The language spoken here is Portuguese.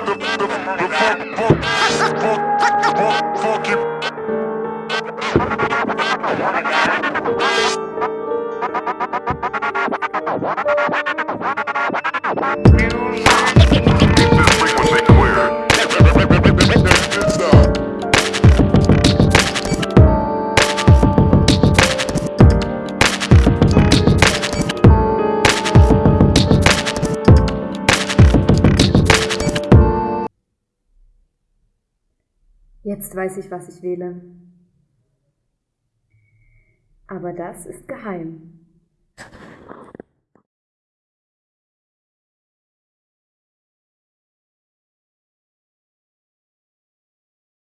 What? Jetzt weiß ich, was ich wähle. Aber das ist geheim.